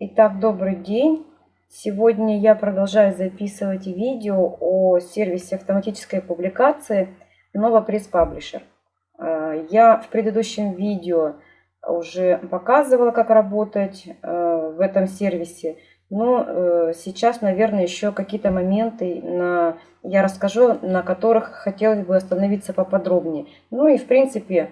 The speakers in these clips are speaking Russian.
Итак, добрый день. Сегодня я продолжаю записывать видео о сервисе автоматической публикации Nova Press Publisher. Э, я в предыдущем видео уже показывала, как работать э, в этом сервисе. Но э, сейчас, наверное, еще какие-то моменты я расскажу, на которых хотелось бы остановиться поподробнее. Ну и, в принципе,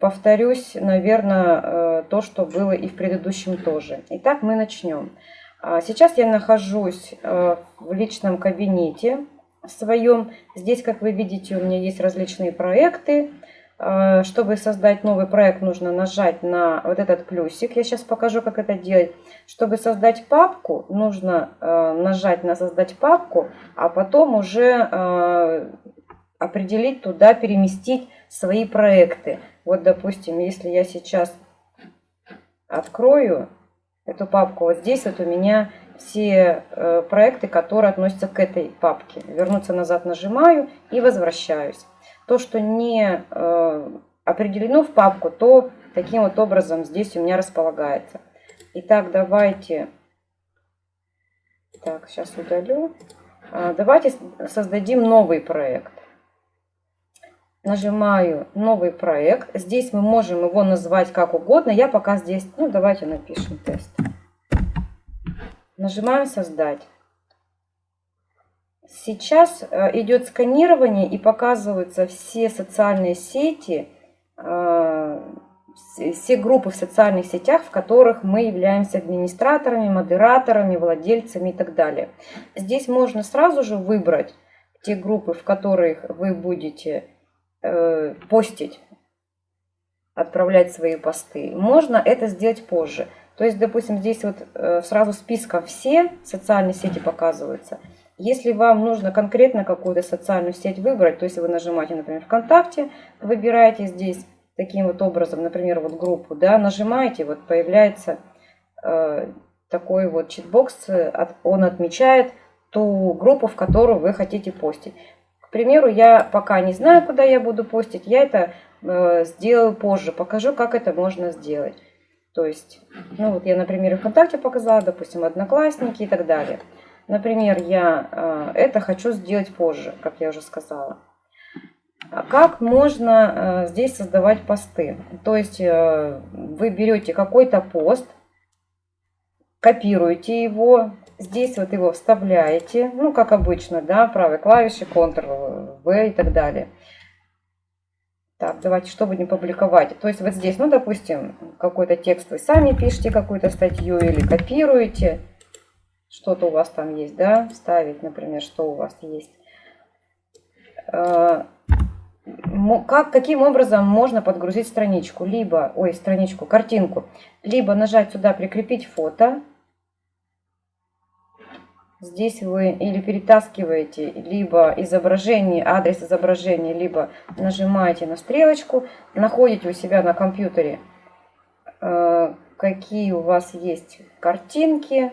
повторюсь, наверное, э, то, что было и в предыдущем тоже. Итак, мы начнем. А, сейчас я нахожусь э, в личном кабинете своем. Здесь, как вы видите, у меня есть различные проекты. А, чтобы создать новый проект, нужно нажать на вот этот плюсик. Я сейчас покажу, как это делать. Чтобы создать папку, нужно э, нажать на «Создать папку», а потом уже определить туда, переместить свои проекты. Вот, допустим, если я сейчас открою эту папку, вот здесь вот у меня все э, проекты, которые относятся к этой папке. Вернуться назад нажимаю и возвращаюсь. То, что не э, определено в папку, то таким вот образом здесь у меня располагается. Итак, давайте... Так, сейчас удалю. А, давайте создадим новый проект нажимаю новый проект. Здесь мы можем его назвать как угодно. Я пока здесь, ну давайте напишем тест. Нажимаем создать. Сейчас э, идет сканирование и показываются все социальные сети, э, все группы в социальных сетях, в которых мы являемся администраторами, модераторами, владельцами и так далее. Здесь можно сразу же выбрать те группы, в которых вы будете э, постить, отправлять свои посты. Можно это сделать позже. То есть, допустим, здесь вот э, сразу списком все социальные сети показываются. Если вам нужно конкретно какую-то социальную сеть выбрать, то есть вы нажимаете, например, ВКонтакте, выбираете здесь таким вот образом, например, вот группу, да, нажимаете, вот появляется э, такой вот читбокс, он отмечает ту группу, в которую вы хотите постить. К примеру, я пока не знаю, куда я буду постить, я это э, сделаю позже, покажу, как это можно сделать. То есть, ну вот я, например, ВКонтакте показала, допустим, Одноклассники и так далее. Например, я э, это хочу сделать позже, как я уже сказала. А как можно э, здесь создавать посты? То есть э, вы берете какой-то пост, копируете его, Здесь вот его вставляете, ну, как обычно, да, правой клавишей, Ctrl-V и так далее. Так, давайте, чтобы не публиковать. То есть вот здесь, ну, допустим, какой-то текст вы сами пишете, какую-то статью или копируете. Что-то у вас там есть, да, вставить, например, что у вас есть. А, как, каким образом можно подгрузить страничку? Либо, ой, страничку, картинку. Либо нажать сюда «Прикрепить фото», Здесь вы или перетаскиваете либо изображение, адрес изображения, либо нажимаете на стрелочку, находите у себя на компьютере, э, какие у вас есть картинки,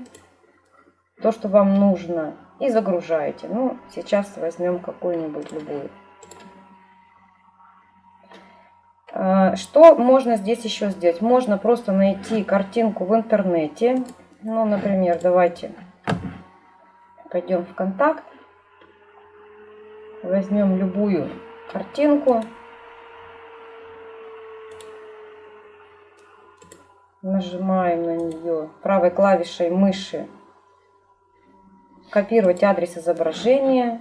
то, что вам нужно, и загружаете. Ну, сейчас возьмем какую-нибудь любую. Э, что можно здесь еще сделать? Можно просто найти картинку в интернете. Ну, например, давайте пойдем в контакт, возьмем любую картинку, нажимаем на нее правой клавишей мыши, копировать адрес изображения.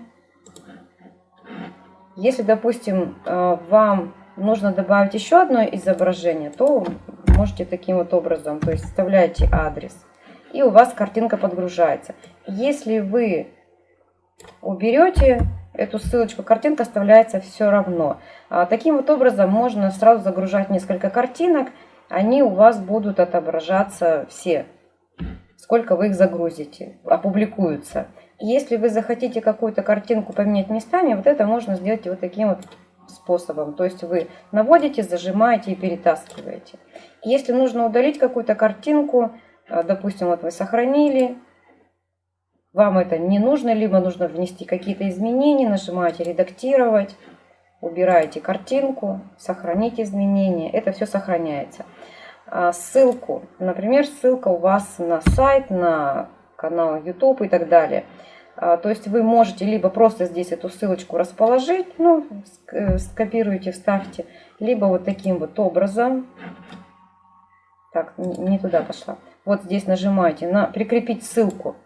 Если, допустим, э, вам нужно добавить еще одно изображение, то можете таким вот образом, то есть вставляете адрес – и у вас картинка подгружается. Если вы уберете эту ссылочку, картинка оставляется все равно. А, таким вот образом можно сразу загружать несколько картинок, они у вас будут отображаться все, сколько вы их загрузите, опубликуются. Если вы захотите какую-то картинку поменять местами, вот это можно сделать вот таким вот способом. То есть вы наводите, зажимаете и перетаскиваете. Если нужно удалить какую-то картинку, а, допустим, вот вы сохранили, вам это не нужно, либо нужно внести какие-то изменения, нажимаете «Редактировать», убираете картинку, сохранить изменения, это все сохраняется. а, ссылку. Например, ссылка у вас на сайт, на канал YouTube и так далее. А, то есть вы можете либо просто здесь эту ссылочку расположить, ну, э, скопируйте, вставьте, либо вот таким вот образом. Так, не туда пошла. Вот здесь нажимаете на прикрепить ссылку.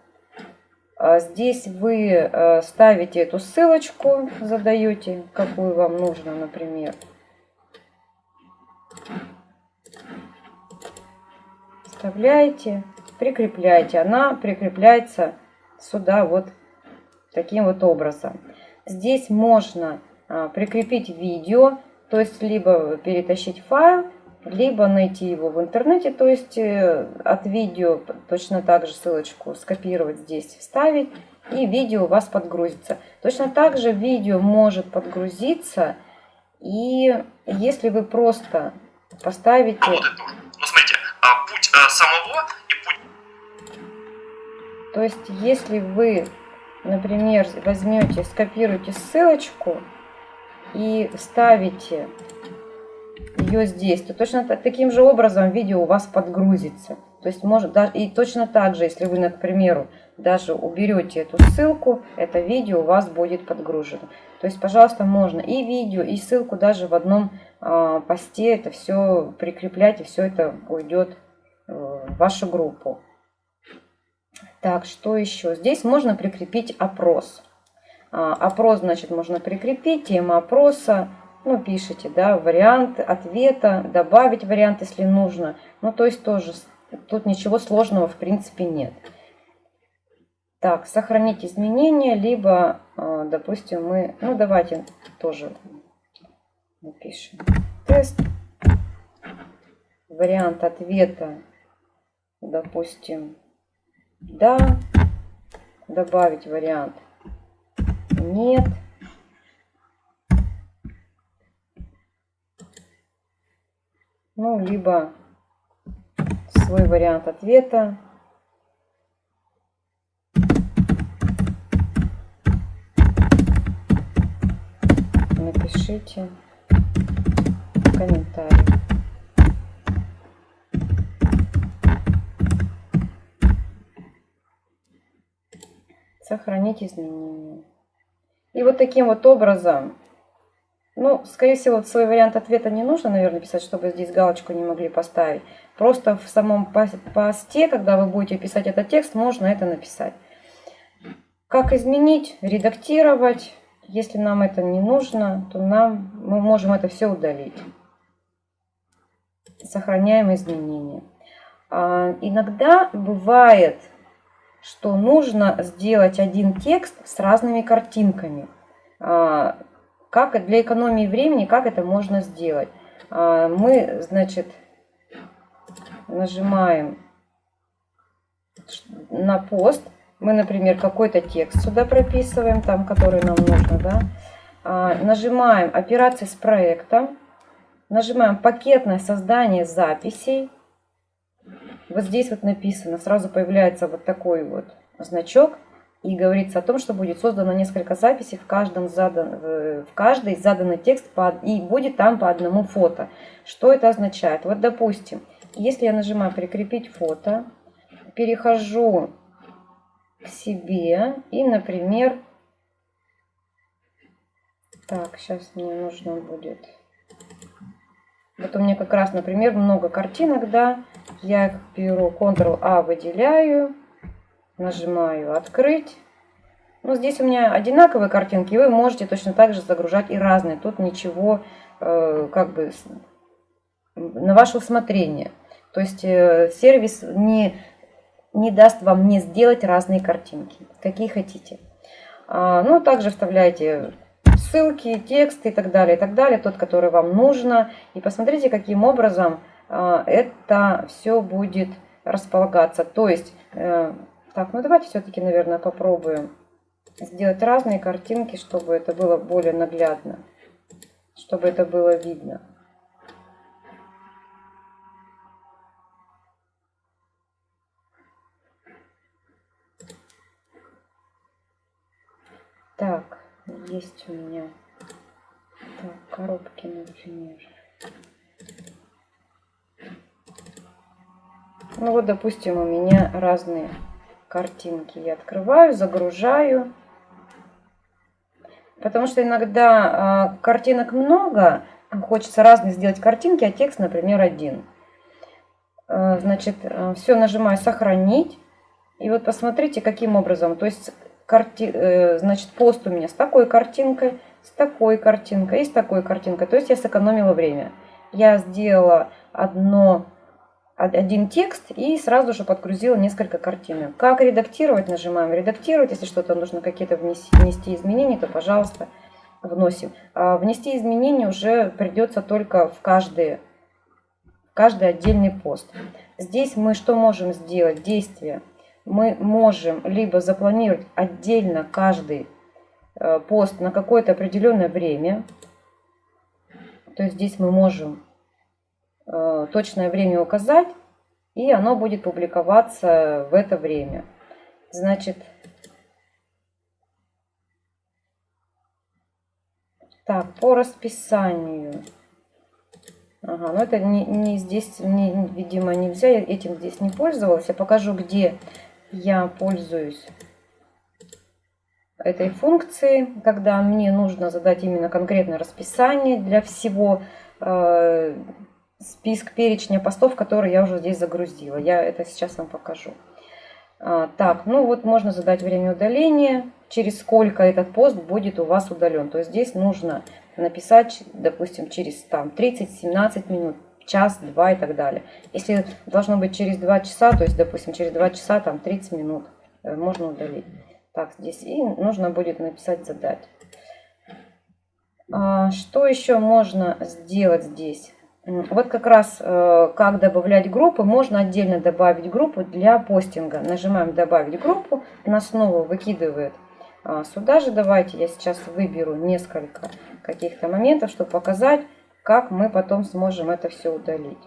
А здесь вы э, ставите эту ссылочку, задаете, какую вам нужно, например. Вставляете, прикрепляете. Она прикрепляется сюда вот таким вот образом. Здесь можно а, прикрепить видео, то есть либо перетащить файл, либо найти его в интернете, то есть э, от видео точно так же ссылочку скопировать здесь, вставить, и видео у вас подгрузится. Точно так же видео может подгрузиться, и если вы просто поставите... Работает. Ну, смотрите, а путь э, самого и путь... То есть, если вы, например, возьмете, скопируете ссылочку и вставите ее здесь, то точно таким же образом видео у вас подгрузится. То есть может даже и точно так же, если вы, к даже уберете эту ссылку, это видео у вас будет подгружено. То есть, пожалуйста, можно и видео, и ссылку даже в одном э, посте это все прикреплять, и все это уйдет э, в вашу группу. Так, что еще? Здесь можно прикрепить опрос. А, опрос, значит, можно прикрепить, тема опроса, ну, пишите, да, вариант ответа, добавить вариант, если нужно. Ну, то есть тоже, тут ничего сложного в принципе нет. Так, сохранить изменения, либо, а, допустим, мы, ну, давайте тоже напишем тест. Вариант ответа, допустим, да, добавить вариант нет. Ну, либо свой вариант ответа. Напишите комментарий. Сохранить изменения. И вот таким вот образом ну, скорее всего, свой вариант ответа не нужно, наверное, писать, чтобы здесь галочку не могли поставить. Просто в самом посте, когда вы будете писать этот текст, можно это написать. Как изменить, редактировать. Если нам это не нужно, то нам, мы можем это все удалить. Сохраняем изменения. А, иногда бывает, что нужно сделать один текст с разными картинками. А, как для экономии времени, как это можно сделать? А, мы, значит, нажимаем на пост. Мы, например, какой-то текст сюда прописываем, там, который нам нужно, да. А, нажимаем операции с проектом. Нажимаем пакетное создание записей. Вот здесь вот написано, сразу появляется вот такой вот значок и говорится о том, что будет создано несколько записей в каждом задан, в каждый заданный текст по, и будет там по одному фото. Что это означает? Вот, допустим, если я нажимаю «Прикрепить фото», перехожу к себе и, например, так, сейчас мне нужно будет... Вот у меня как раз, например, много картинок, да, я беру, Ctrl-A выделяю, Нажимаю «Открыть». Ну, здесь у меня одинаковые картинки, вы можете точно так же загружать и разные. Тут ничего э, как бы на ваше усмотрение. То есть э, сервис не, не даст вам не сделать разные картинки, какие хотите. А, ну, также вставляйте ссылки, тексты и так далее, и так далее, тот, который вам нужно. И посмотрите, каким образом э, это все будет располагаться. То есть э, так, ну давайте все-таки, наверное, попробуем сделать разные картинки, чтобы это было более наглядно, чтобы это было видно. Так, есть у меня так, коробки, например. Ну вот, допустим, у меня разные картинки. Я открываю, загружаю. Потому что иногда э, картинок много, хочется разные сделать картинки, а текст, например, один. Э, значит, э, все нажимаю «Сохранить». И вот посмотрите, каким образом. То есть, карти... э, значит, пост у меня с такой картинкой, с такой картинкой и с такой картинкой. То есть, я сэкономила время. Я сделала одно один текст и сразу же подгрузила несколько картинок. Как редактировать? Нажимаем «Редактировать». Если что-то нужно какие-то внести, внести изменения, то, пожалуйста, вносим. А внести изменения уже придется только в каждый, в каждый отдельный пост. Здесь мы что можем сделать? Действие. Мы можем либо запланировать отдельно каждый э, пост на какое-то определенное время. То есть здесь мы можем точное время указать, и оно будет публиковаться в это время. Значит, так, по расписанию. Ага, но это не, не здесь, не, видимо, нельзя, я этим здесь не пользовалась. Я покажу, где я пользуюсь этой функцией, когда мне нужно задать именно конкретное расписание для всего э, список перечня постов, которые я уже здесь загрузила. Я это сейчас вам покажу. А, так, ну вот можно задать время удаления, через сколько этот пост будет у вас удален. То есть здесь нужно написать, допустим, через там 30-17 минут, час, два и так далее. Если должно быть через 2 часа, то есть, допустим, через 2 часа, там 30 минут э, можно удалить. Так, здесь и нужно будет написать задать. А, что еще можно сделать здесь? Вот как раз э, как добавлять группы, можно отдельно добавить группу для постинга. Нажимаем добавить группу, нас снова выкидывает а, сюда же. Давайте я сейчас выберу несколько каких-то моментов, чтобы показать, как мы потом сможем это все удалить.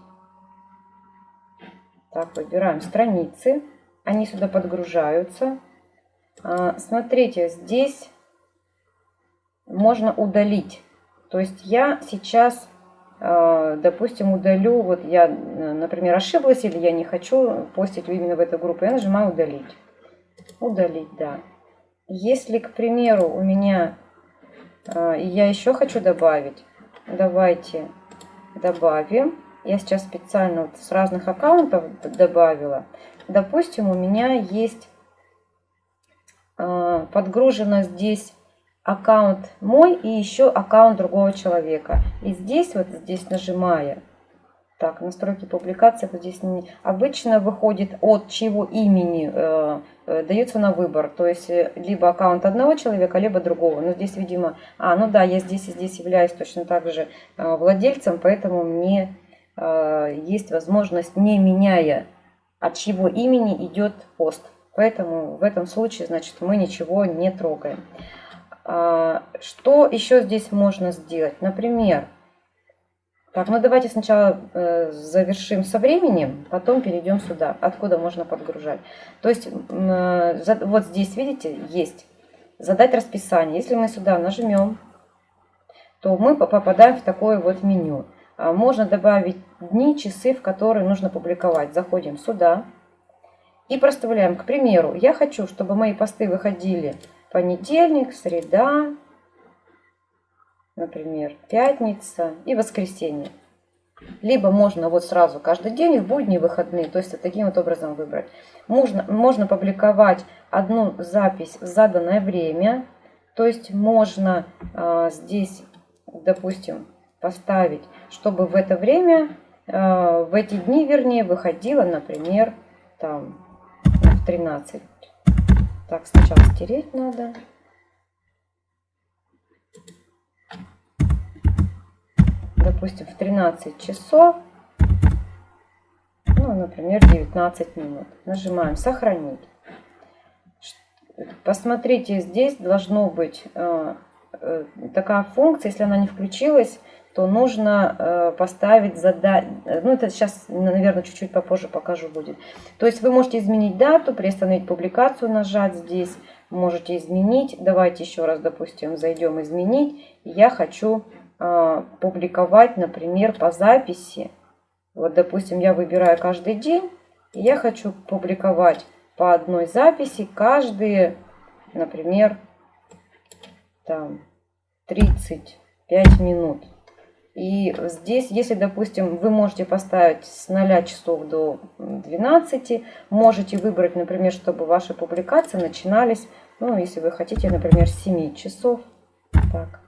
Так, выбираем страницы, они сюда подгружаются. А, смотрите, здесь можно удалить. То есть я сейчас допустим, удалю, вот я, например, ошиблась или я не хочу постить именно в эту группу, я нажимаю удалить. Удалить, да. Если, к примеру, у меня, а, я еще хочу добавить, давайте добавим. Я сейчас специально вот с разных аккаунтов добавила. Допустим, у меня есть подгружено здесь аккаунт мой и еще аккаунт другого человека. И здесь, вот здесь нажимая, так, настройки публикации, вот здесь не, обычно выходит от чего имени э, э, дается на выбор. То есть э, либо аккаунт одного человека, либо другого. Но здесь, видимо, а, ну да, я здесь и здесь являюсь точно так же э, владельцем, поэтому мне э, есть возможность, не меняя от чего имени идет пост. Поэтому в этом случае, значит, мы ничего не трогаем. А, что еще здесь можно сделать? Например, так, ну давайте сначала э, завершим со временем, потом перейдем сюда, откуда можно подгружать. То есть э, вот здесь, видите, есть задать расписание. Если мы сюда нажмем, то мы попадаем в такое вот меню. А можно добавить дни, часы, в которые нужно публиковать. Заходим сюда и проставляем. К примеру, я хочу, чтобы мои посты выходили понедельник, среда, например, пятница и воскресенье. Либо можно вот сразу каждый день, в будни, выходные, то есть таким вот образом выбрать. Можно, можно публиковать одну запись в заданное время, то есть можно э, здесь, допустим, поставить, чтобы в это время, э, в эти дни, вернее, выходило, например, там в 13 так, сначала стереть надо. Допустим, в 13 часов, ну, например, 19 минут. Нажимаем «Сохранить». Посмотрите, здесь должно быть э, э, такая функция, если она не включилась, то нужно э, поставить задать, ну это сейчас, наверное, чуть-чуть попозже покажу будет. То есть вы можете изменить дату, приостановить публикацию, нажать здесь, можете изменить. Давайте еще раз, допустим, зайдем изменить. Я хочу э, публиковать, например, по записи. Вот, допустим, я выбираю каждый день И я хочу публиковать по одной записи каждые, например, там 35 минут. И здесь, если, допустим, вы можете поставить с 0 часов до 12, можете выбрать, например, чтобы ваши публикации начинались, ну, если вы хотите, например, с 7 часов. Так,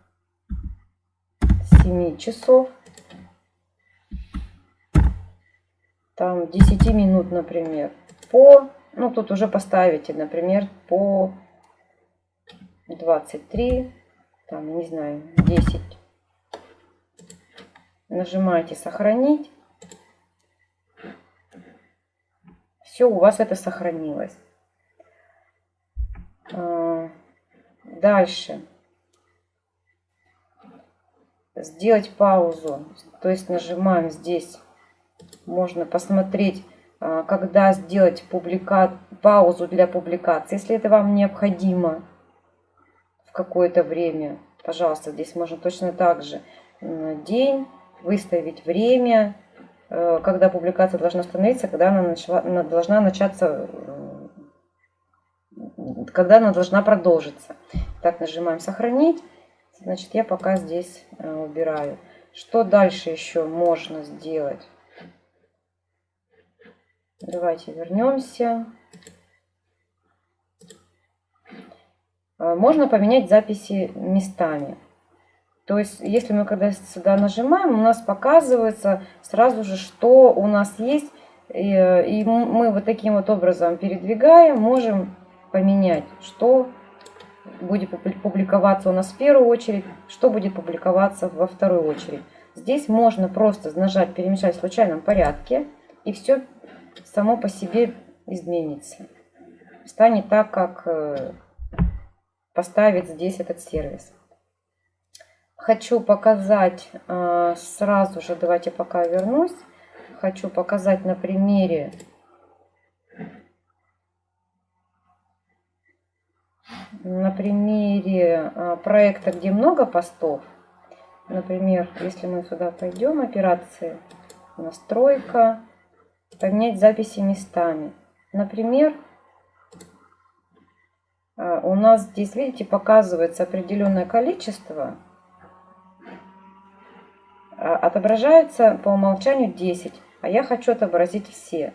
7 часов. Там 10 минут, например, по, ну, тут уже поставите, например, по 23, там, не знаю, 10 Нажимаете «Сохранить». Все, у вас это сохранилось. А, дальше. Сделать паузу. То есть нажимаем здесь. Можно посмотреть, а, когда сделать публика... паузу для публикации. Если это вам необходимо в какое-то время, пожалуйста, здесь можно точно так же. День выставить время, э, когда публикация должна остановиться, когда она, начала, она должна начаться, э, когда она должна продолжиться. Так, нажимаем «Сохранить». Значит, я пока здесь э, убираю. Что дальше еще можно сделать? Давайте вернемся. Можно поменять записи местами. То есть, если мы когда сюда нажимаем, у нас показывается сразу же, что у нас есть. И мы вот таким вот образом передвигаем, можем поменять, что будет публиковаться у нас в первую очередь, что будет публиковаться во вторую очередь. Здесь можно просто нажать «Перемешать в случайном порядке», и все само по себе изменится. Станет так, как э, поставит здесь этот сервис хочу показать э, сразу же, давайте пока вернусь, хочу показать на примере на примере э, проекта, где много постов. Например, если мы сюда пойдем, операции, настройка, поменять записи местами. Например, э, у нас здесь, видите, показывается определенное количество отображается по умолчанию 10, а я хочу отобразить все.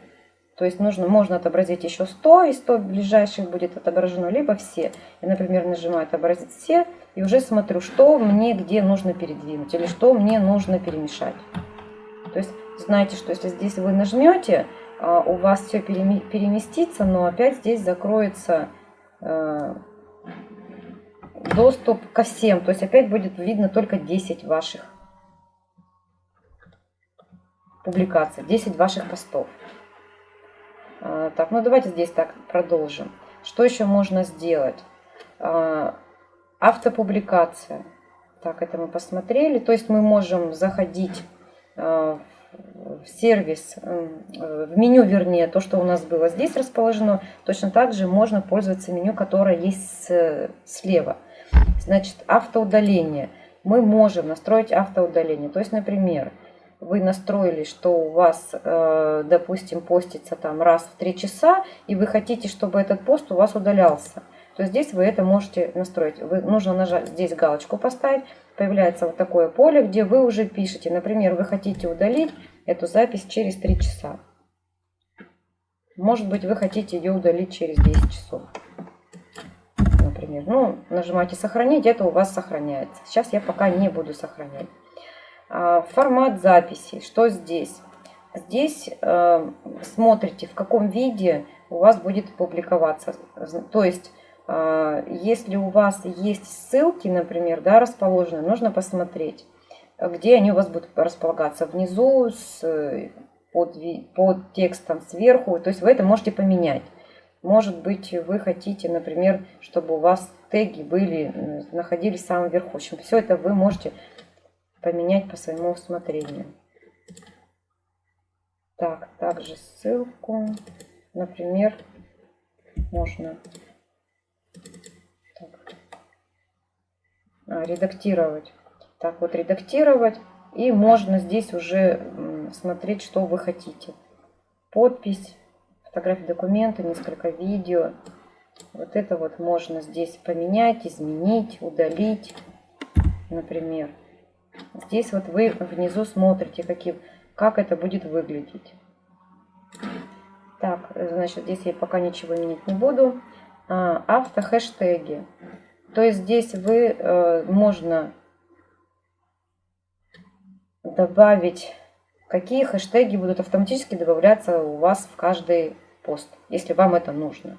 То есть нужно, можно отобразить еще 100, и 100 ближайших будет отображено, либо все. Я, например, нажимаю «Отобразить все» и уже смотрю, что мне где нужно передвинуть или что мне нужно перемешать. То есть знаете, что если здесь вы нажмете, а, у вас все переместится, но опять здесь закроется э, доступ ко всем. То есть опять будет видно только 10 ваших публикаций, 10 ваших постов. А, так, ну давайте здесь так продолжим. Что еще можно сделать? А, автопубликация. Так, это мы посмотрели. То есть мы можем заходить а, в сервис, в меню, вернее, то, что у нас было здесь расположено. Точно так же можно пользоваться меню, которое есть слева. Значит, автоудаление. Мы можем настроить автоудаление. То есть, например, вы настроили, что у вас, э, допустим, постится там раз в три часа, и вы хотите, чтобы этот пост у вас удалялся, то здесь вы это можете настроить. Вы, нужно нажать здесь галочку поставить, появляется вот такое поле, где вы уже пишете, например, вы хотите удалить эту запись через 3 часа. Может быть, вы хотите ее удалить через 10 часов. Например, ну, нажимаете сохранить, это у вас сохраняется. Сейчас я пока не буду сохранять. А, формат записи. Что здесь? Здесь э, смотрите, в каком виде у вас будет публиковаться. То есть, э, если у вас есть ссылки, например, да, расположены, нужно посмотреть, где они у вас будут располагаться. Внизу, с, под, под текстом сверху. То есть, вы это можете поменять. Может быть, вы хотите, например, чтобы у вас теги были, находились в самом верху. В общем, все это вы можете поменять по своему усмотрению. Так, также ссылку, например, можно так, а, редактировать. Так вот, редактировать. И можно здесь уже смотреть, что вы хотите. Подпись, фотографии документа, несколько видео. Вот это вот можно здесь поменять, изменить, удалить, например. Здесь вот вы внизу смотрите, какие, как это будет выглядеть. Так, значит, здесь я пока ничего менять не буду. А, автохэштеги. То есть здесь вы э, можно добавить, какие хэштеги будут автоматически добавляться у вас в каждый пост, если вам это нужно.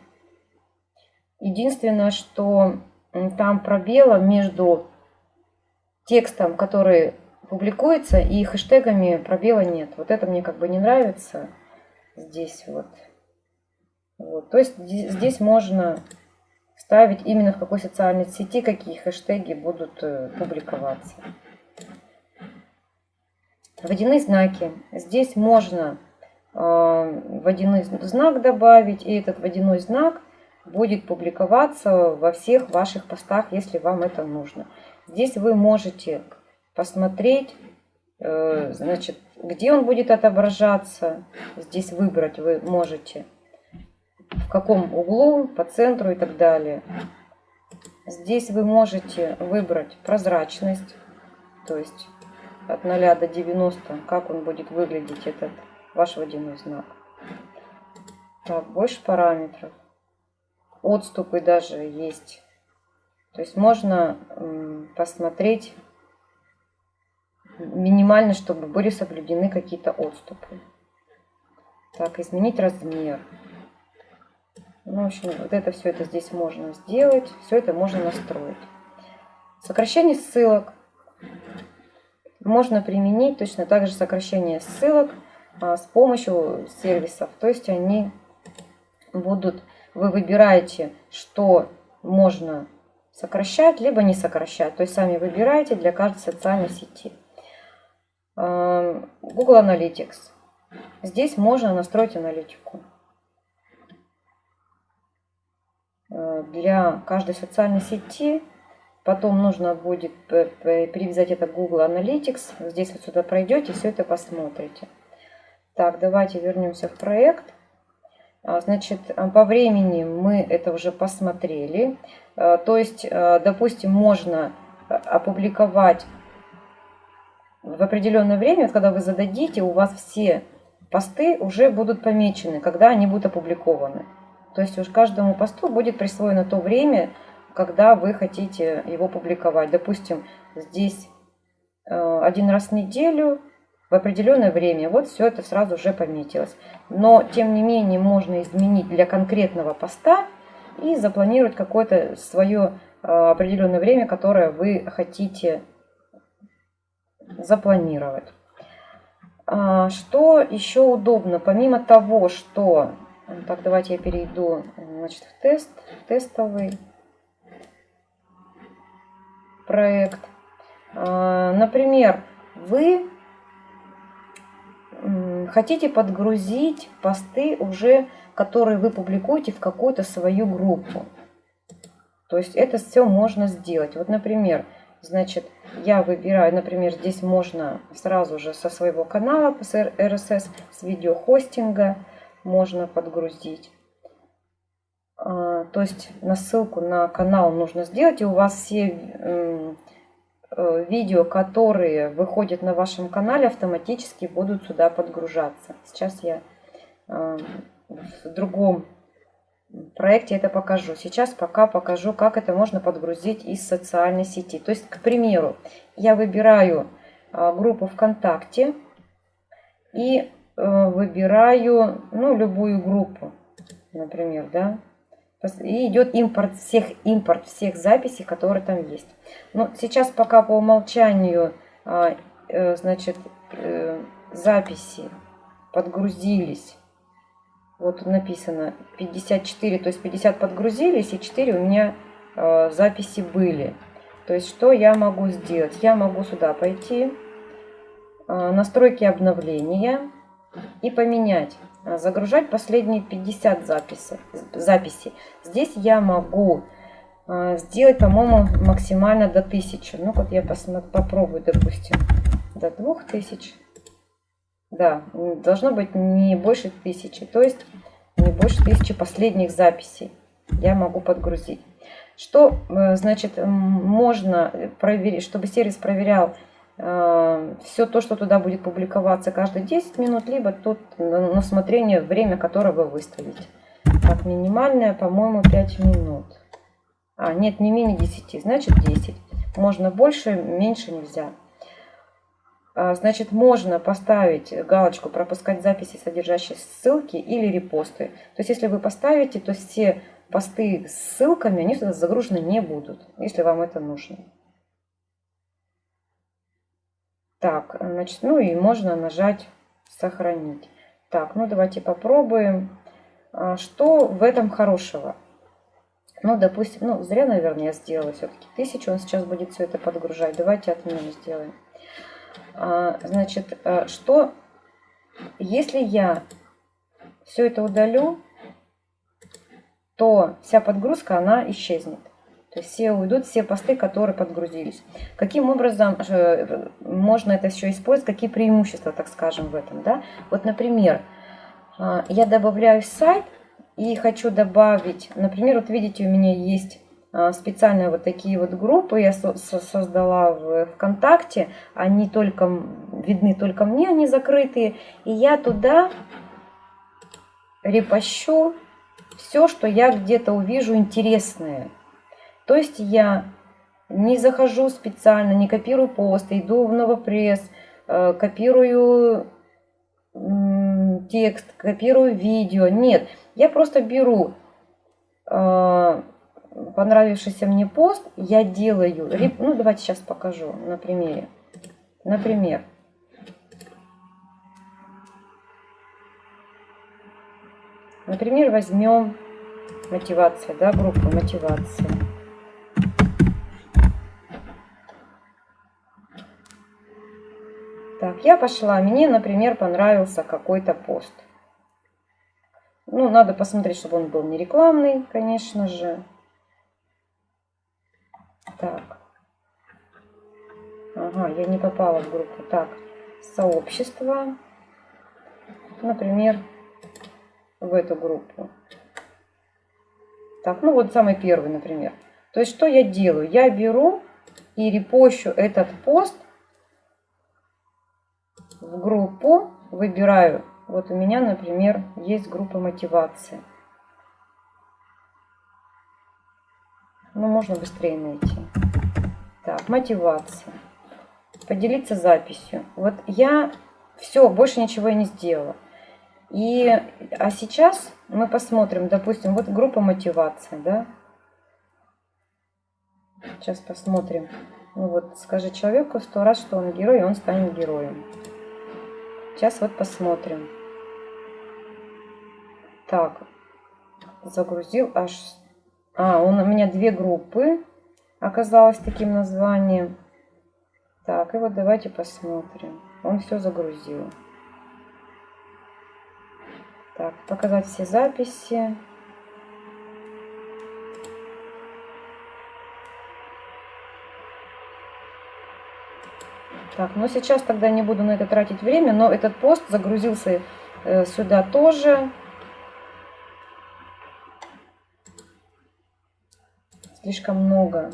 Единственное, что там пробела между текстом, который публикуется, и хэштегами пробела нет. Вот это мне как бы не нравится здесь вот. вот. То есть здесь можно ставить именно в какой социальной сети, какие хэштеги будут э, публиковаться. Водяные знаки. Здесь можно э, водяной знак добавить, и этот водяной знак будет публиковаться во всех ваших постах, если вам это нужно. Здесь вы можете посмотреть, э, значит, где он будет отображаться. Здесь выбрать вы можете, в каком углу, по центру и так далее. Здесь вы можете выбрать прозрачность, то есть от 0 до 90, как он будет выглядеть, этот ваш водяной знак. Так, больше параметров. Отступы даже есть. То есть можно посмотреть минимально, чтобы были соблюдены какие-то отступы. Так, изменить размер. Ну, в общем, вот это все это здесь можно сделать. Все это можно настроить. Сокращение ссылок можно применить точно так же сокращение ссылок а, с помощью сервисов. То есть они будут, вы выбираете, что можно сокращать, либо не сокращать. То есть сами выбираете для каждой социальной сети. А, Google Analytics. Здесь можно настроить аналитику. А, для каждой социальной сети Потом нужно будет привязать это Google Analytics. Здесь вот сюда пройдете, все это посмотрите. Так, давайте вернемся в проект. А, значит, по времени мы это уже посмотрели. А, то есть, а, допустим, можно опубликовать в определенное время, когда вы зададите, у вас все посты уже будут помечены, когда они будут опубликованы. То есть уж каждому посту будет присвоено то время, когда вы хотите его публиковать. Допустим, здесь один раз в неделю в определенное время. Вот все это сразу уже пометилось. Но, тем не менее, можно изменить для конкретного поста и запланировать какое-то свое э, определенное время, которое вы хотите запланировать. А, что еще удобно? Помимо того, что... Так, давайте я перейду значит, в тест, тестовый проект. А, например, вы хотите подгрузить посты уже, которые вы публикуете в какую-то свою группу. То есть это все можно сделать. Вот, например, значит, я выбираю, например, здесь можно сразу же со своего канала с RSS, с видеохостинга можно подгрузить. А, то есть на ссылку на канал нужно сделать, и у вас все видео, которые выходят на вашем канале, автоматически будут сюда подгружаться. Сейчас я э, в другом проекте это покажу. Сейчас пока покажу, как это можно подгрузить из социальной сети. То есть, к примеру, я выбираю э, группу ВКонтакте и выбираю ну, любую группу, например, да, и идет импорт всех, импорт всех записей, которые там есть. Но сейчас пока по умолчанию а, э, значит, э, записи подгрузились. Вот написано 54, то есть 50 подгрузились и 4 у меня а, записи были. То есть что я могу сделать? Я могу сюда пойти, а, настройки обновления и поменять загружать последние 50 записи, записей. Здесь я могу а, сделать, по-моему, максимально до 1000. Ну, вот я посмотрю, попробую, допустим, до 2000. Да, должно быть не больше 1000. То есть не больше тысячи последних записей я могу подгрузить. Что э, значит можно проверить, чтобы сервис проверял э, все то, что туда будет публиковаться каждые 10 минут, либо тут на усмотрение время, которое вы выставите. Так, минимальное, по-моему, 5 минут. А, нет, не менее 10, значит 10. Можно больше, меньше нельзя. А, значит, можно поставить галочку «Пропускать записи, содержащие ссылки» или репосты. То есть, если вы поставите, то все посты с ссылками, они сюда загружены не будут, если вам это нужно. Так, значит, ну и можно нажать «Сохранить». Так, ну давайте попробуем. А, что в этом хорошего? Ну, допустим, ну, зря, наверное, я сделала все-таки тысячу. Он сейчас будет все это подгружать. Давайте отмену сделаем. А, значит, а, что, если я все это удалю, то вся подгрузка, она исчезнет. То есть все уйдут, все посты, которые подгрузились. Каким образом э, можно это еще использовать, какие преимущества, так скажем, в этом. Да? Вот, например, а, я добавляю сайт и хочу добавить, например, вот видите, у меня есть а, специальные вот такие вот группы я создала в ВКонтакте. Они только видны только мне, они закрытые. И я туда репощу все, что я где-то увижу интересное. То есть я не захожу специально, не копирую пост, иду в Новопресс, э, копирую текст, копирую видео. Нет, я просто беру э, понравившийся мне пост, я делаю, ну давайте сейчас покажу на примере. Например, Например, возьмем мотивация, да, группу мотивация. Так, я пошла. Мне, например, понравился какой-то пост. Ну, надо посмотреть, чтобы он был не рекламный, конечно же. Так. Ага, я не попала в группу. Так, сообщество. Например, в эту группу. Так, ну вот самый первый, например. То есть что я делаю? Я беру и репощу этот пост в группу, выбираю. Вот у меня, например, есть группа мотивации. Ну, можно быстрее найти. Так, мотивация. Поделиться записью. Вот я все, больше ничего я не сделала. И, а сейчас мы посмотрим, допустим, вот группа мотивация, да? Сейчас посмотрим. Ну вот, скажи человеку сто раз, что он герой, и он станет героем. Сейчас вот посмотрим. Так, загрузил аж... А, он, у меня две группы оказалось таким названием. Так, и вот давайте посмотрим. Он все загрузил. Так, показать все записи. Так, ну сейчас тогда не буду на это тратить время, но этот пост загрузился э, сюда тоже. Слишком много.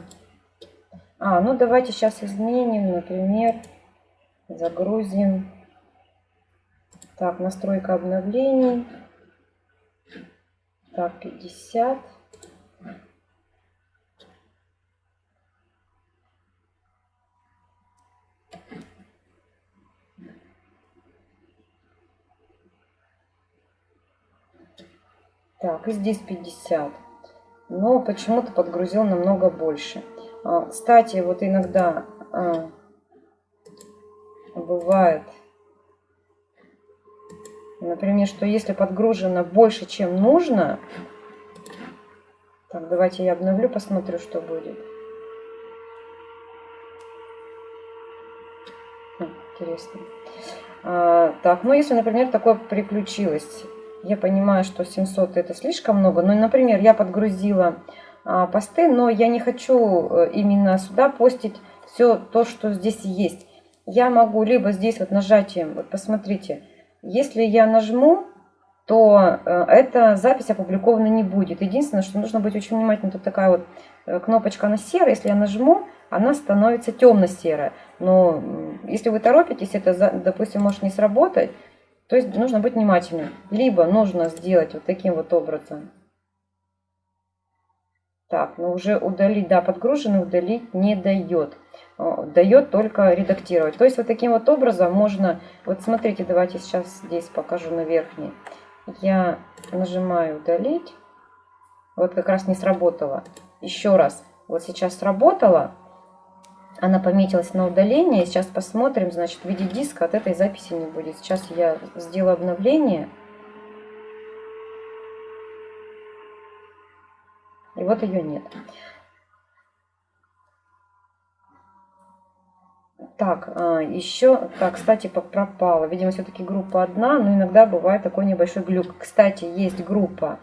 А, ну давайте сейчас изменим, например, загрузим так, настройка обновлений. Так, 50. Так, и здесь 50. Но почему-то подгрузил намного больше. А, кстати, вот иногда а, бывает Например, что если подгружено больше, чем нужно, так, давайте я обновлю, посмотрю, что будет. Хм, интересно. А, так, ну если, например, такое приключилось, я понимаю, что 700 это слишком много, но, например, я подгрузила а, посты, но я не хочу э, именно сюда постить все то, что здесь есть. Я могу либо здесь вот нажатием, вот посмотрите, если я нажму то э, эта запись опубликована не будет. Единственное, что нужно быть очень внимательным, тут такая вот э, кнопочка на серая, если я нажму, она становится темно-серая. Но если вы торопитесь, это, допустим, может не сработать, то есть нужно быть внимательным. Либо нужно сделать вот таким вот образом. Так, ну уже удалить, да, подгруженный удалить не дает. Дает только редактировать. То есть вот таким вот образом можно, вот смотрите, давайте сейчас здесь покажу на верхней. Я нажимаю удалить. Вот как раз не сработало. Еще раз. Вот сейчас сработало. Она пометилась на удаление. Сейчас посмотрим, значит, в виде диска от этой записи не будет. Сейчас я сделаю обновление. И вот ее нет. Так, а, еще, так, кстати, пропала. Видимо, все-таки группа одна, но иногда бывает такой небольшой глюк. Кстати, есть группа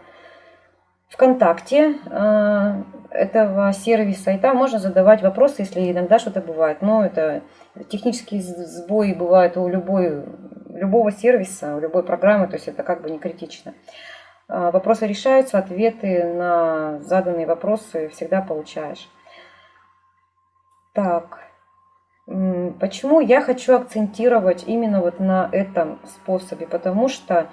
ВКонтакте а, этого сервиса, и там можно задавать вопросы, если иногда что-то бывает. Но это технические сбои бывают у любой, любого сервиса, у любой программы, то есть это как бы не критично. А, вопросы решаются, ответы на заданные вопросы всегда получаешь. Так, почему я хочу акцентировать именно вот на этом способе? Потому что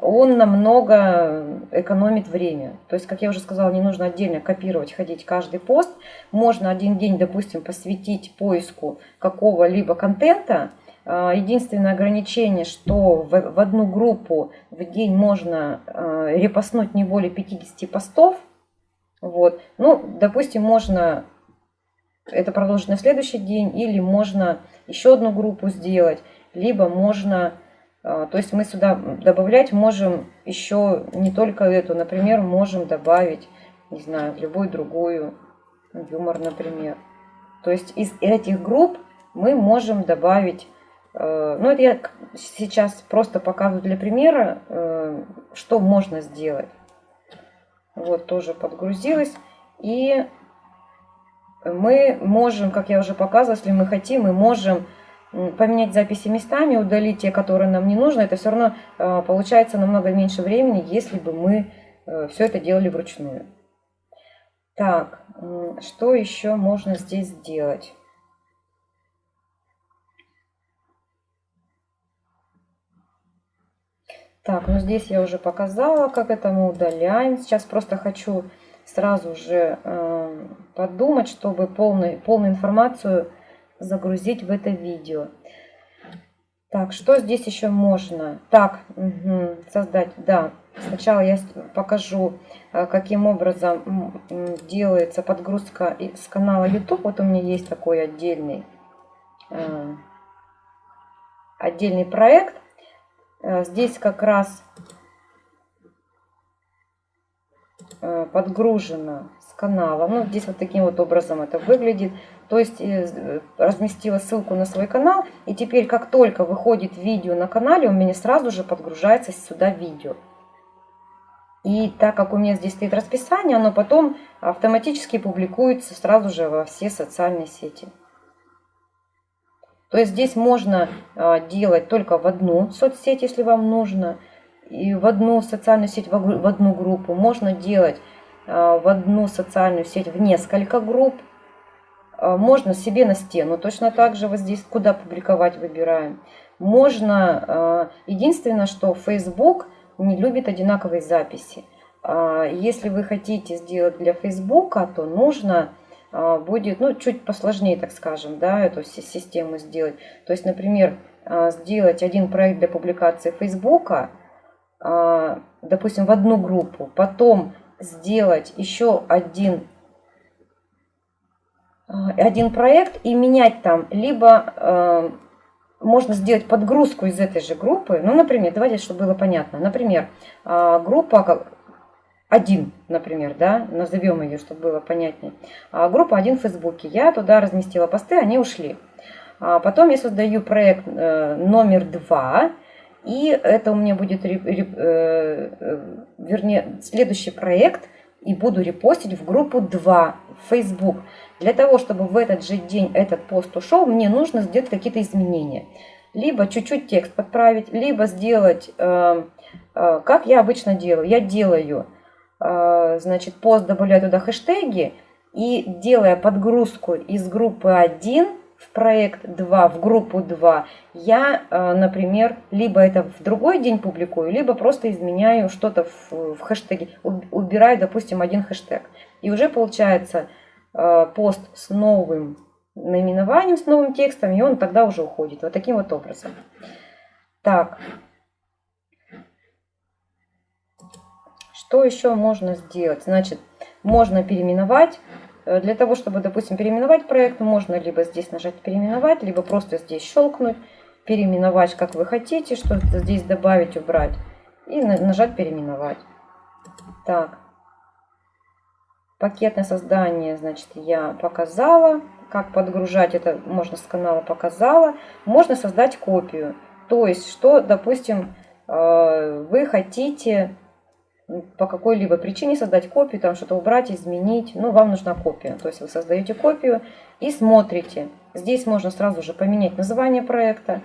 он намного экономит время. То есть, как я уже сказала, не нужно отдельно копировать, ходить каждый пост. Можно один день, допустим, посвятить поиску какого-либо контента. А, единственное ограничение, что в одну группу в день можно а, репостнуть не более 50 постов. Вот. Ну, допустим, можно это продолжить на следующий день, или можно еще одну группу сделать, либо можно то есть мы сюда добавлять можем еще не только эту, например, можем добавить, не знаю, любую другую, юмор, например. То есть из этих групп мы можем добавить, э, ну это я сейчас просто показываю для примера, э, что можно сделать. Вот тоже подгрузилась. И мы можем, как я уже показывала, если мы хотим, мы можем поменять записи местами, удалить те, которые нам не нужны, это все равно э, получается намного меньше времени, если бы мы э, все это делали вручную. Так, что еще можно здесь сделать? Так, ну здесь я уже показала, как это мы удаляем. Сейчас просто хочу сразу же э, подумать, чтобы полную, полную информацию загрузить в это видео. Так, что здесь еще можно? Так, угу, создать, да. Сначала я покажу, э, каким образом делается подгрузка с канала YouTube. Вот у меня есть такой отдельный, э, отдельный проект. Э, здесь как раз подгружено с канала. Ну, здесь вот таким вот образом это выглядит. То есть э, разместила ссылку на свой канал. И теперь, как только выходит видео на канале, у меня сразу же подгружается сюда видео. И так как у меня здесь стоит расписание, оно потом автоматически публикуется сразу же во все социальные сети. То есть здесь можно а, делать только в одну соцсеть, если вам нужно, и в одну социальную сеть, в одну группу. Можно делать а, в одну социальную сеть в несколько групп. А, можно себе на стену точно так же вот здесь, куда публиковать выбираем. Можно, а, единственное, что Facebook не любит одинаковые записи. А, если вы хотите сделать для Facebook, то нужно будет, ну, чуть посложнее, так скажем, да, эту систему сделать. То есть, например, сделать один проект для публикации Facebook, допустим, в одну группу, потом сделать еще один Э, один проект и менять там, либо э, можно сделать подгрузку из этой же группы. Ну, например, давайте, чтобы было понятно. Например, э, группа 1, например, да, назовем ее, чтобы было понятнее. Группа 1 в Фейсбуке. Я туда разместила посты, они ушли. А потом я создаю проект э, номер 2, и это у меня будет, э, э, вернее, следующий проект, и буду репостить в группу 2 в Facebook. Для того, чтобы в этот же день этот пост ушел, мне нужно сделать какие-то изменения. Либо чуть-чуть текст подправить, либо сделать э, Как я обычно делаю? Я делаю, значит, пост добавляю туда хэштеги и делая подгрузку из группы 1 в проект 2, в группу 2, я, э, например, либо это в другой день публикую, либо просто изменяю что-то в, в хэштеге, убираю, допустим, один хэштег. И уже получается э, пост с новым наименованием, с новым текстом, и он тогда уже уходит. Вот таким вот образом. Так. Что еще можно сделать? Значит, можно переименовать Э, для того, чтобы, допустим, переименовать проект, можно либо здесь нажать «Переименовать», либо просто здесь щелкнуть, переименовать, как вы хотите, что-то здесь добавить, убрать, и нажать «Переименовать». Так, пакетное создание, значит, я показала. Как подгружать, это можно с канала показала. Можно создать копию. То есть, что, допустим, э, вы хотите по какой-либо причине создать копию, там что-то убрать, изменить, ну, вам нужна копия. То есть вы создаете копию и смотрите. Здесь можно сразу же поменять название проекта,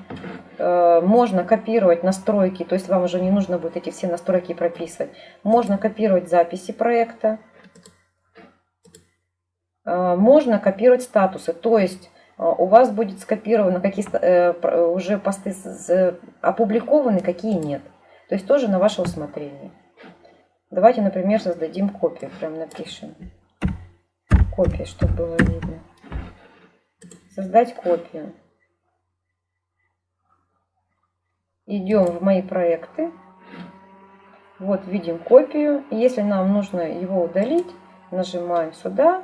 э, можно копировать настройки, то есть вам уже не нужно будет эти все настройки прописывать. Можно копировать записи проекта, можно копировать статусы, то есть э, у вас будет скопировано, какие уже посты опубликованы, какие нет. То есть тоже на ваше усмотрение. Давайте, например, создадим копию. Прям напишем. Копия, чтобы было видно. Создать копию. Идем в мои проекты. Вот видим копию. Если нам нужно его удалить, нажимаем сюда.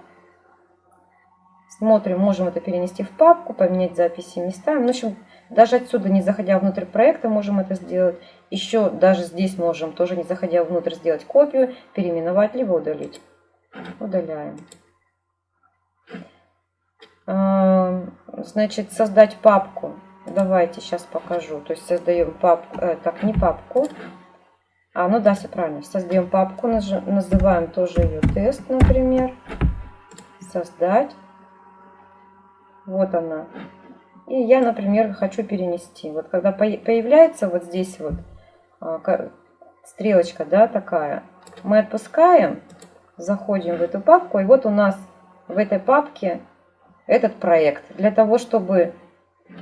Смотрим, можем это перенести в папку, поменять записи местами. В общем, даже отсюда, не заходя внутрь проекта, можем это сделать. Еще даже здесь можем, тоже не заходя внутрь, сделать копию, переименовать, либо удалить. Удаляем. Значит, создать папку. Давайте сейчас покажу. То есть создаем папку, э, так, не папку. А, ну да, все правильно. Создаем папку, называем тоже ее тест, например. Создать. Вот она. И я, например, хочу перенести. Вот когда появляется вот здесь вот а, стрелочка, да, такая, мы отпускаем, заходим в эту папку, и вот у нас в этой папке этот проект. Для того, чтобы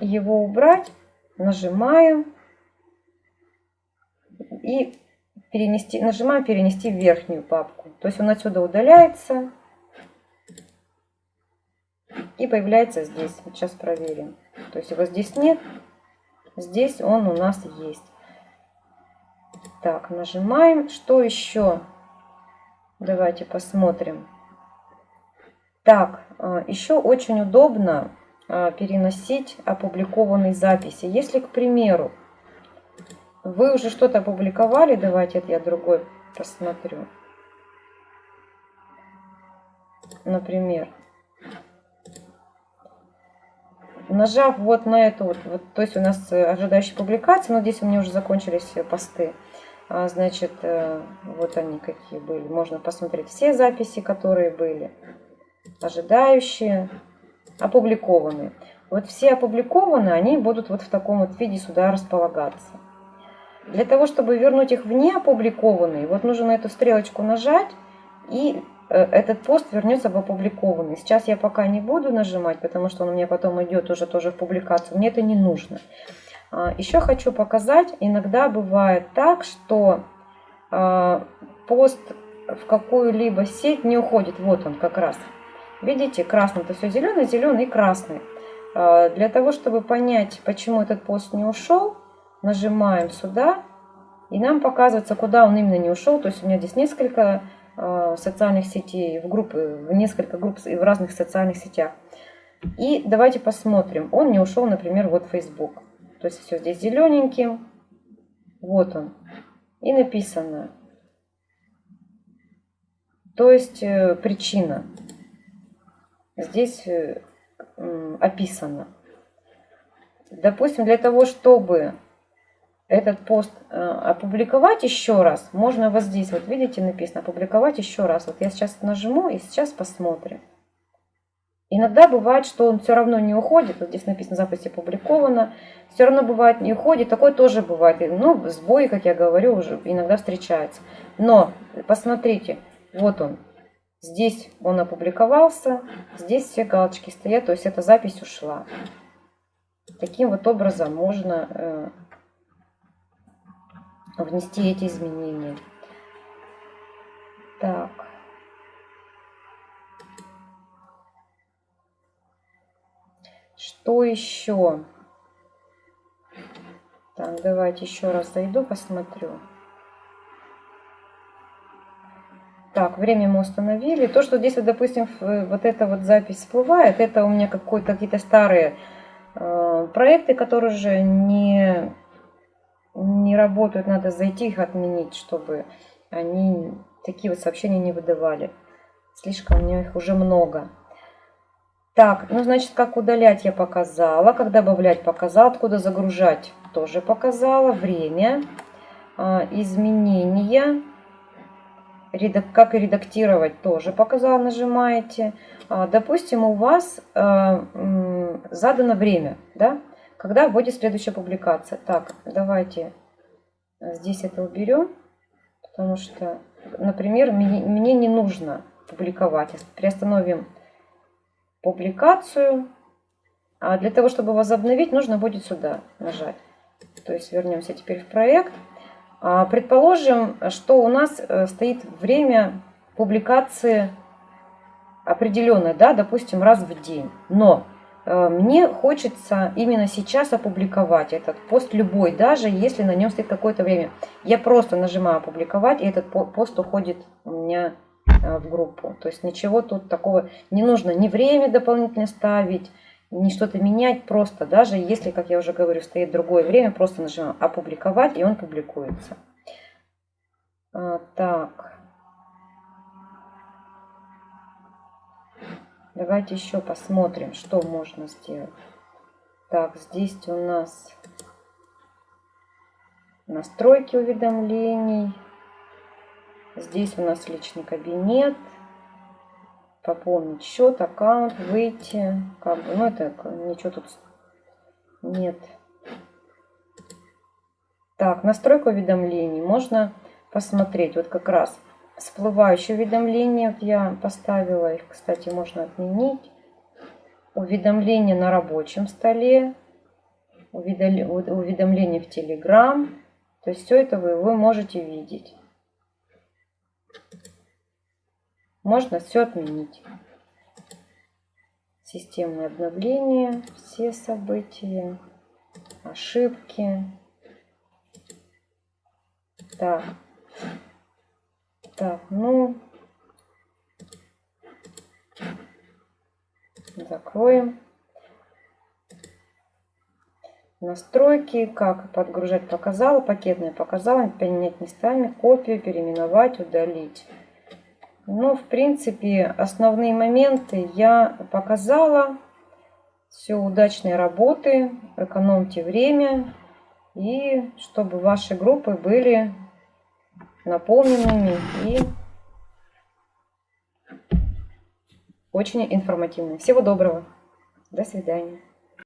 его убрать, нажимаем и перенести, нажимаем перенести в верхнюю папку. То есть он отсюда удаляется и появляется здесь. Сейчас проверим. То есть его здесь нет, здесь он у нас есть. Так, нажимаем. Что еще? Давайте посмотрим. Так, а, еще очень удобно а, переносить опубликованные записи. Если, к примеру, вы уже что-то опубликовали, давайте это я другой посмотрю. Например, Нажав вот на эту вот, вот то есть у нас э, ожидающие публикации, но здесь у меня уже закончились посты. А, значит, э, вот они какие были. Можно посмотреть все записи, которые были. Ожидающие, опубликованные. Вот все опубликованные, они будут вот в таком вот виде сюда располагаться. Для того, чтобы вернуть их в неопубликованные, вот нужно на эту стрелочку нажать и Э, этот пост вернется в опубликованный. Сейчас я пока не буду нажимать, потому что он у меня потом идет уже тоже в публикацию. Мне это не нужно. А, Еще хочу показать, иногда бывает так, что а, пост в какую-либо сеть не уходит. Вот он как раз. Видите, красный, это все зеленый, зеленый и красный. А, для того, чтобы понять, почему этот пост не ушел, нажимаем сюда, и нам показывается, куда он именно не ушел. То есть у меня здесь несколько Э, социальных сетей, в группы, в несколько групп и в разных социальных сетях. И давайте посмотрим. Он не ушел, например, вот Facebook. То есть все здесь зелененьким. Вот он. И написано. То есть э, причина. Здесь э, описано. Допустим, для того, чтобы этот пост э, опубликовать еще раз, можно вот здесь, вот видите, написано опубликовать еще раз. Вот я сейчас нажму и сейчас посмотрим. Иногда бывает, что он все равно не уходит, вот здесь написано запись опубликовано, все равно бывает не уходит, такое тоже бывает. Ну, сбои, как я говорю, уже иногда встречаются. Но посмотрите, вот он, здесь он опубликовался, здесь все галочки стоят, то есть эта запись ушла. Таким вот образом можно э, внести эти изменения. Так. Что еще? Так, давайте еще раз зайду, посмотрю. Так, время мы установили. То, что здесь, вот, допустим, вот эта вот запись всплывает, это у меня какие-то старые э, проекты, которые уже не, не работают. Надо зайти их отменить, чтобы они такие вот сообщения не выдавали. Слишком у меня их уже много. Так, ну, значит, как удалять я показала, как добавлять показала, откуда загружать тоже показала, время, а, изменения, как редактировать тоже показала, нажимаете. А, допустим, у вас а, задано время, да, когда будет следующая публикация. Так, давайте здесь это уберем, потому что, например, мне не нужно публиковать. Приостановим публикацию. А для того, чтобы возобновить, нужно будет сюда нажать. То есть вернемся теперь в проект. А, предположим, что у нас э, стоит время публикации определенное, да, допустим, раз в день. Но э, мне хочется именно сейчас опубликовать этот пост любой, даже если на нем стоит какое-то время. Я просто нажимаю опубликовать, и этот пост уходит у меня Э, в группу. То есть ничего тут такого не нужно, ни время дополнительно ставить, ни что-то менять, просто даже если, как я уже говорю, стоит другое время, просто нажимаем опубликовать, и он публикуется. А, так. Давайте еще посмотрим, что можно сделать. Так, здесь у нас настройки уведомлений. Здесь у нас личный кабинет. Пополнить счет, аккаунт, выйти. Как бы, ну, это ничего тут нет. Так, настройка уведомлений. Можно посмотреть. Вот как раз всплывающие уведомления. Я поставила их, кстати, можно отменить. Уведомления на рабочем столе. Уведомления в Telegram. То есть все это вы, вы можете видеть. Можно все отменить. Системное обновление, все события, ошибки. Так. Так, ну, закроем. Настройки, как подгружать показала, пакетные показала, поменять местами, копию, переименовать, удалить. Ну, в принципе, основные моменты я показала. Все, удачной работы, экономьте время. И чтобы ваши группы были наполненными и очень информативными. Всего доброго. До свидания.